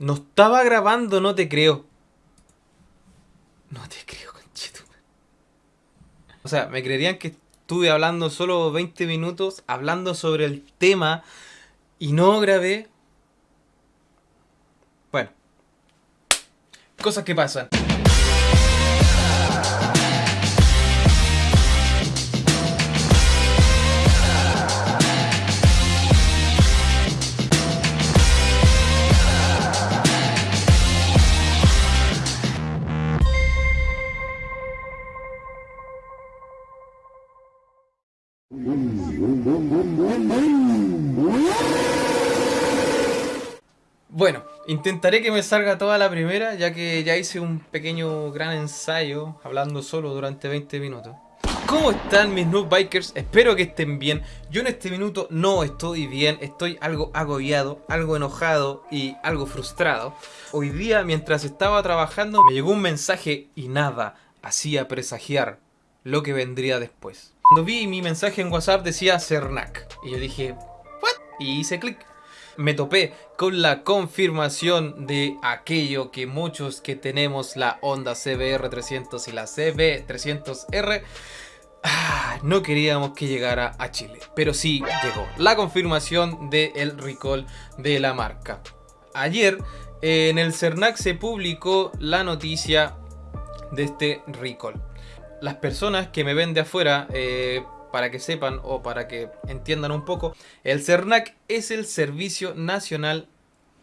No estaba grabando, no te creo. No te creo, conchito. O sea, me creerían que estuve hablando solo 20 minutos, hablando sobre el tema y no grabé. Bueno. Cosas que pasan. Bueno, intentaré que me salga toda la primera, ya que ya hice un pequeño gran ensayo hablando solo durante 20 minutos. ¿Cómo están mis noob bikers? Espero que estén bien. Yo en este minuto no estoy bien, estoy algo agobiado, algo enojado y algo frustrado. Hoy día, mientras estaba trabajando, me llegó un mensaje y nada hacía presagiar lo que vendría después. Cuando vi mi mensaje en WhatsApp decía Cernac. Y yo dije, ¿what? Y hice clic. Me topé con la confirmación de aquello que muchos que tenemos la Honda CBR300 y la CB300R ah, no queríamos que llegara a Chile. Pero sí llegó la confirmación del recall de la marca. Ayer en el CERNAC se publicó la noticia de este recall las personas que me ven de afuera, eh, para que sepan o para que entiendan un poco, el CERNAC es el Servicio Nacional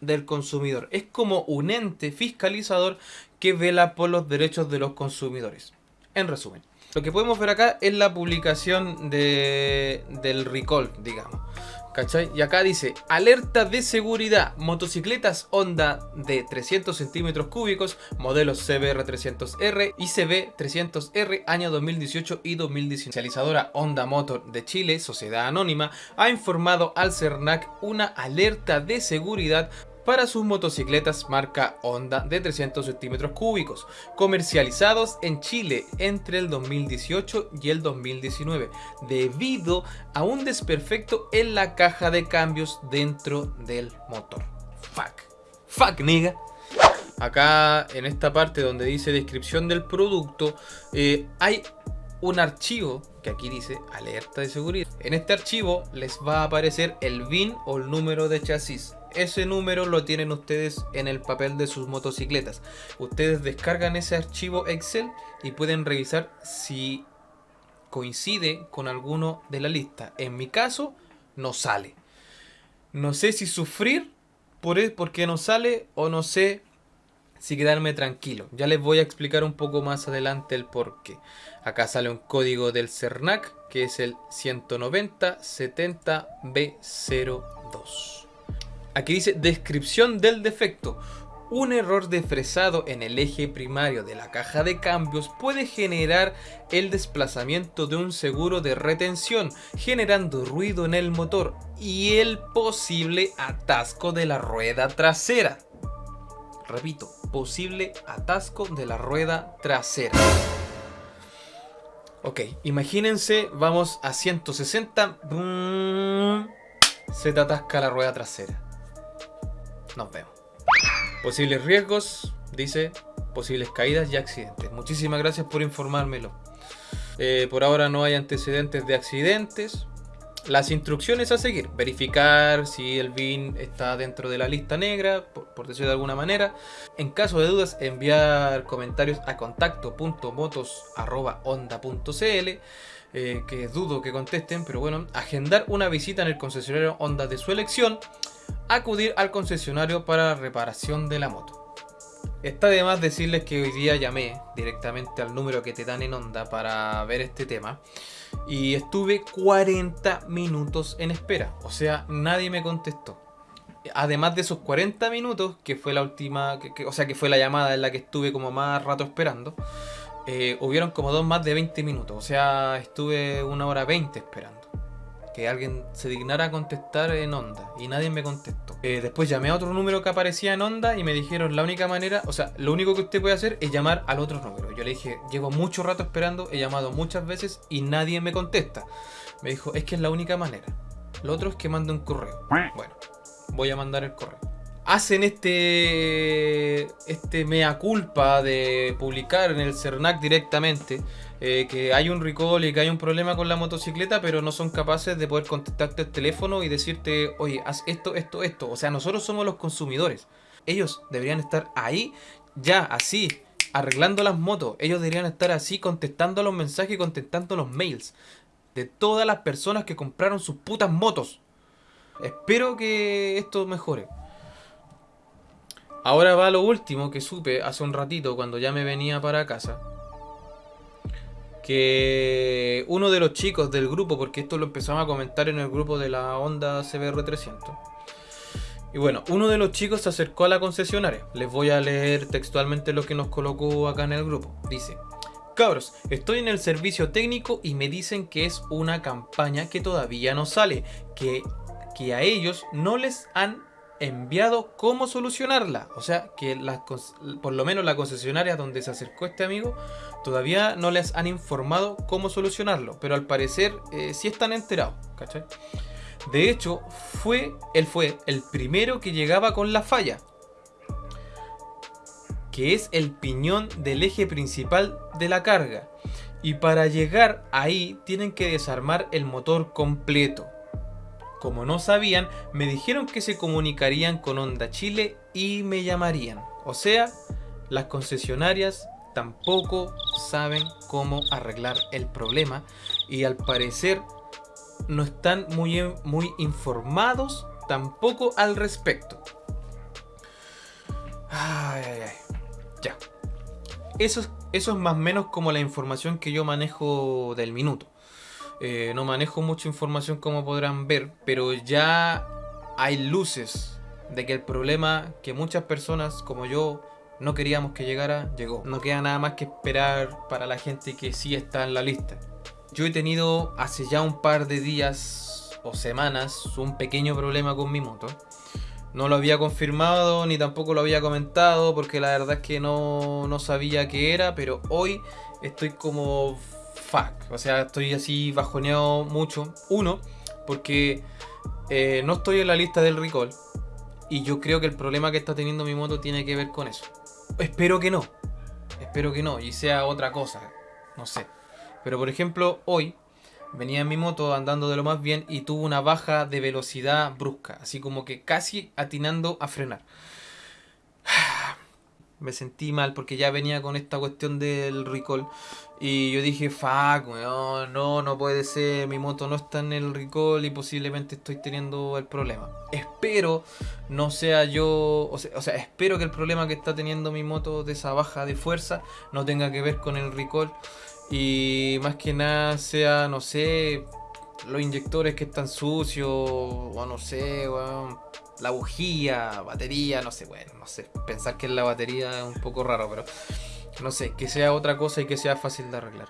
del Consumidor. Es como un ente fiscalizador que vela por los derechos de los consumidores. En resumen, lo que podemos ver acá es la publicación de, del recall, digamos. ¿Cachai? Y acá dice, alerta de seguridad, motocicletas Honda de 300 centímetros cúbicos, modelos CBR300R y CB300R año 2018 y 2019. Especializadora Honda Motor de Chile, Sociedad Anónima, ha informado al CERNAC una alerta de seguridad para sus motocicletas marca Honda de 300 centímetros cúbicos, comercializados en Chile entre el 2018 y el 2019, debido a un desperfecto en la caja de cambios dentro del motor. Fuck. Fuck, nigga. Acá en esta parte donde dice descripción del producto, eh, hay un archivo que aquí dice alerta de seguridad. En este archivo les va a aparecer el VIN o el número de chasis ese número lo tienen ustedes en el papel de sus motocicletas. Ustedes descargan ese archivo Excel y pueden revisar si coincide con alguno de la lista. En mi caso, no sale. No sé si sufrir por e, porque no sale o no sé si quedarme tranquilo. Ya les voy a explicar un poco más adelante el por qué. Acá sale un código del CERNAC que es el 19070B02. Aquí dice descripción del defecto. Un error de fresado en el eje primario de la caja de cambios puede generar el desplazamiento de un seguro de retención, generando ruido en el motor y el posible atasco de la rueda trasera. Repito, posible atasco de la rueda trasera. Ok, imagínense, vamos a 160, se te atasca la rueda trasera. Nos vemos. Posibles riesgos, dice, posibles caídas y accidentes. Muchísimas gracias por informármelo. Eh, por ahora no hay antecedentes de accidentes. Las instrucciones a seguir. Verificar si el BIN está dentro de la lista negra, por, decirlo de alguna manera. En caso de dudas, enviar comentarios a contacto.motos.onda.cl eh, que dudo que contesten, pero bueno, agendar una visita en el concesionario Honda de su elección acudir al concesionario para la reparación de la moto. Está de más decirles que hoy día llamé directamente al número que te dan en onda para ver este tema y estuve 40 minutos en espera, o sea, nadie me contestó. Además de esos 40 minutos, que fue la última, o sea, que fue la llamada en la que estuve como más rato esperando, eh, hubieron como dos más de 20 minutos, o sea, estuve una hora 20 esperando que alguien se dignara a contestar en onda y nadie me contestó. Eh, después llamé a otro número que aparecía en onda y me dijeron la única manera, o sea, lo único que usted puede hacer es llamar al otro número. Yo le dije, llevo mucho rato esperando, he llamado muchas veces y nadie me contesta. Me dijo, es que es la única manera. Lo otro es que mande un correo. Bueno, voy a mandar el correo. hacen este, este mea culpa de publicar en el CERNAC directamente eh, que hay un recall y que hay un problema con la motocicleta, pero no son capaces de poder contactarte el teléfono y decirte, oye, haz esto, esto, esto. O sea, nosotros somos los consumidores. Ellos deberían estar ahí, ya, así, arreglando las motos. Ellos deberían estar así, contestando los mensajes y contestando los mails de todas las personas que compraron sus putas motos. Espero que esto mejore. Ahora va lo último que supe hace un ratito cuando ya me venía para casa que uno de los chicos del grupo, porque esto lo empezamos a comentar en el grupo de la Honda CBR300. Y bueno, uno de los chicos se acercó a la concesionaria. Les voy a leer textualmente lo que nos colocó acá en el grupo. Dice, cabros, estoy en el servicio técnico y me dicen que es una campaña que todavía no sale, que, que a ellos no les han enviado cómo solucionarla. O sea, que por lo menos la concesionaria donde se acercó este amigo todavía no les han informado cómo solucionarlo. Pero al parecer eh, sí están enterados, ¿cachai? De hecho, fue, él fue el primero que llegaba con la falla. Que es el piñón del eje principal de la carga. Y para llegar ahí tienen que desarmar el motor completo. Como no sabían, me dijeron que se comunicarían con Honda Chile y me llamarían. O sea, las concesionarias tampoco saben cómo arreglar el problema y al parecer no están muy, muy informados tampoco al respecto. Ay, ay, ay. Ya. Eso, eso es más o menos como la información que yo manejo del minuto. Eh, no manejo mucha información como podrán ver, pero ya hay luces de que el problema que muchas personas como yo no queríamos que llegara, llegó. No queda nada más que esperar para la gente que sí está en la lista. Yo he tenido hace ya un par de días o semanas un pequeño problema con mi moto. No lo había confirmado ni tampoco lo había comentado porque la verdad es que no, no sabía qué era, pero hoy estoy como fuck. O sea, estoy así bajoneado mucho. Uno, porque eh, no estoy en la lista del recall. Y yo creo que el problema que está teniendo mi moto tiene que ver con eso. Espero que no. Espero que no. Y sea otra cosa. No sé. Pero por ejemplo, hoy venía en mi moto andando de lo más bien y tuvo una baja de velocidad brusca. Así como que casi atinando a frenar me sentí mal porque ya venía con esta cuestión del recall. Y yo dije, fuck, no, no puede ser, mi moto no está en el recall y posiblemente estoy teniendo el problema. Espero no sea yo, o sea, espero que el problema que está teniendo mi moto de esa baja de fuerza no tenga que ver con el recall. Y más que nada sea, no sé, los inyectores que están sucios, o no sé, weón la bujía, batería, no sé, bueno, no sé. Pensar que es la batería es un poco raro, pero no sé, que sea otra cosa y que sea fácil de arreglar.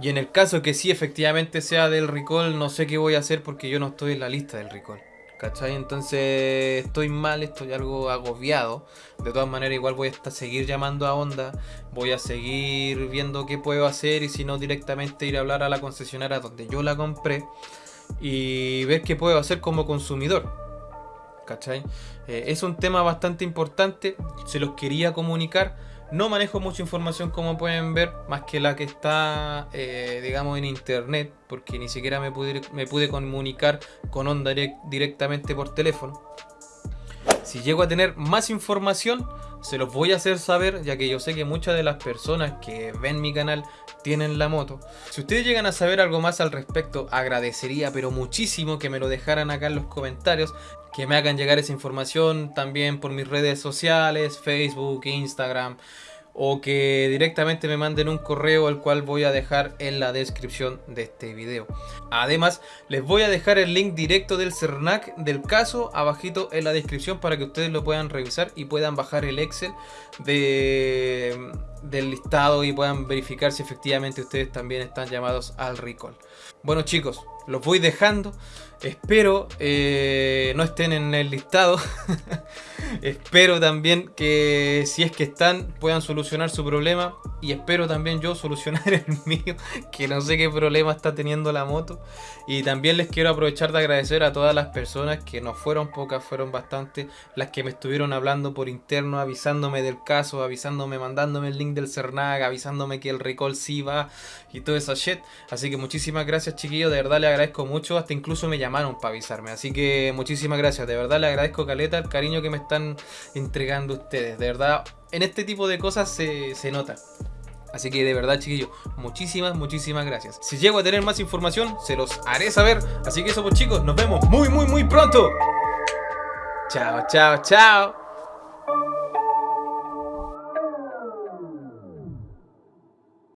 Y en el caso que sí efectivamente sea del recall, no sé qué voy a hacer porque yo no estoy en la lista del recall. ¿Cachai? Entonces estoy mal, estoy algo agobiado. De todas maneras, igual voy a seguir llamando a Honda. Voy a seguir viendo qué puedo hacer y si no directamente ir a hablar a la concesionaria donde yo la compré. Y ver qué puedo hacer como consumidor. Eh, es un tema bastante importante, se los quería comunicar. No manejo mucha información como pueden ver, más que la que está, eh, digamos, en internet, porque ni siquiera me pude comunicar con Onda directamente por teléfono. Si llego a tener más información, se los voy a hacer saber, ya que yo sé que muchas de las personas que ven mi canal tienen la moto. Si ustedes llegan a saber algo más al respecto, agradecería pero muchísimo que me lo dejaran acá en los comentarios, que me hagan llegar esa información también por mis redes sociales, Facebook, Instagram, o que directamente me manden un correo al cual voy a dejar en la descripción de este video. Además, les voy a dejar el link directo del CERNAC del caso abajito en la descripción para que ustedes lo puedan revisar y puedan bajar el Excel de, del listado y puedan verificar si efectivamente ustedes también están llamados al recall. Bueno chicos, los voy dejando. Espero eh, no estén en el listado. espero también que si es que están puedan solucionar su problema y espero también yo solucionar el mío, que no sé qué problema está teniendo la moto. Y también les quiero aprovechar de agradecer a todas las personas que no fueron pocas, fueron bastantes, las que me estuvieron hablando por interno, avisándome del caso, avisándome, mandándome el link del Cernag, avisándome que el recall sí va y todo esa shit. Así que muchísimas gracias chiquillos, de verdad les agradezco mucho, hasta incluso me llamaron para avisarme. Así que muchísimas gracias, de verdad les agradezco Caleta el cariño que me entregando ustedes. De verdad, en este tipo de cosas se, se nota. Así que de verdad, chiquillos, muchísimas, muchísimas gracias. Si llego a tener más información, se los haré saber. Así que eso pues chicos, nos vemos muy, muy, muy pronto. Chao, chao, chao.